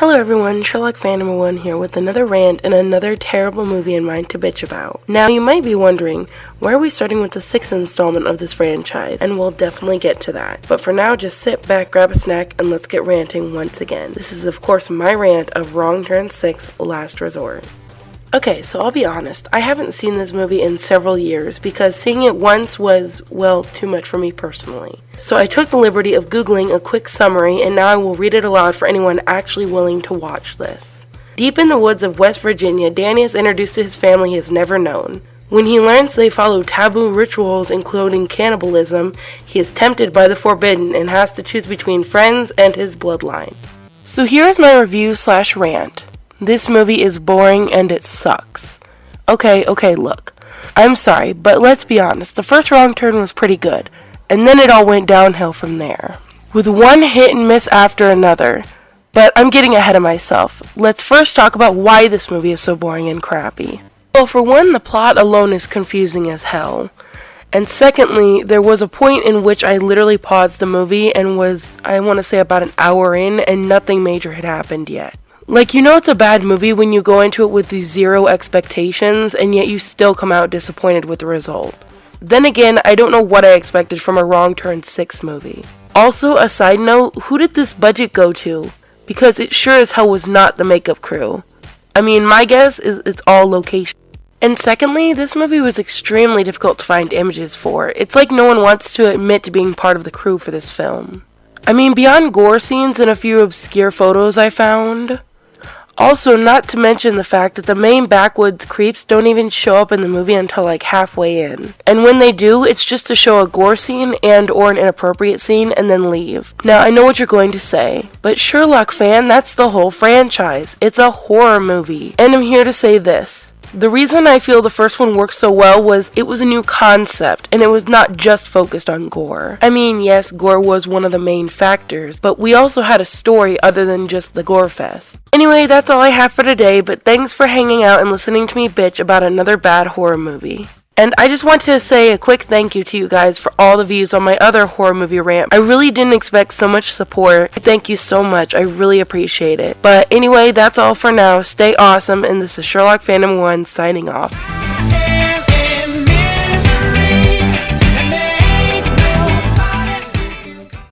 Hello everyone, Sherlock Phantom 1 here with another rant and another terrible movie in mind to bitch about. Now you might be wondering, why are we starting with the sixth installment of this franchise? And we'll definitely get to that. But for now, just sit back, grab a snack, and let's get ranting once again. This is of course my rant of Wrong Turn 6 Last Resort. Okay, so I'll be honest, I haven't seen this movie in several years because seeing it once was, well, too much for me personally. So I took the liberty of Googling a quick summary and now I will read it aloud for anyone actually willing to watch this. Deep in the woods of West Virginia, Danny is introduced to his family he has never known. When he learns they follow taboo rituals including cannibalism, he is tempted by the forbidden and has to choose between friends and his bloodline. So here's my review slash rant. This movie is boring and it sucks. Okay, okay, look. I'm sorry, but let's be honest. The first wrong turn was pretty good, and then it all went downhill from there. With one hit and miss after another. But I'm getting ahead of myself. Let's first talk about why this movie is so boring and crappy. Well, for one, the plot alone is confusing as hell. And secondly, there was a point in which I literally paused the movie and was, I want to say, about an hour in, and nothing major had happened yet. Like, you know, it's a bad movie when you go into it with zero expectations and yet you still come out disappointed with the result. Then again, I don't know what I expected from a Wrong Turn 6 movie. Also, a side note, who did this budget go to? Because it sure as hell was not the makeup crew. I mean, my guess is it's all location. And secondly, this movie was extremely difficult to find images for. It's like no one wants to admit to being part of the crew for this film. I mean, beyond gore scenes and a few obscure photos I found, also, not to mention the fact that the main backwoods creeps don't even show up in the movie until like halfway in. And when they do, it's just to show a gore scene and or an inappropriate scene and then leave. Now, I know what you're going to say, but Sherlock fan, that's the whole franchise. It's a horror movie. And I'm here to say this. The reason I feel the first one worked so well was it was a new concept and it was not just focused on gore. I mean, yes, gore was one of the main factors, but we also had a story other than just the gore fest. Anyway, that's all I have for today, but thanks for hanging out and listening to me bitch about another bad horror movie. And I just want to say a quick thank you to you guys for all the views on my other horror movie rant. I really didn't expect so much support. Thank you so much. I really appreciate it. But anyway, that's all for now. Stay awesome, and this is Sherlock Phantom 1 signing off.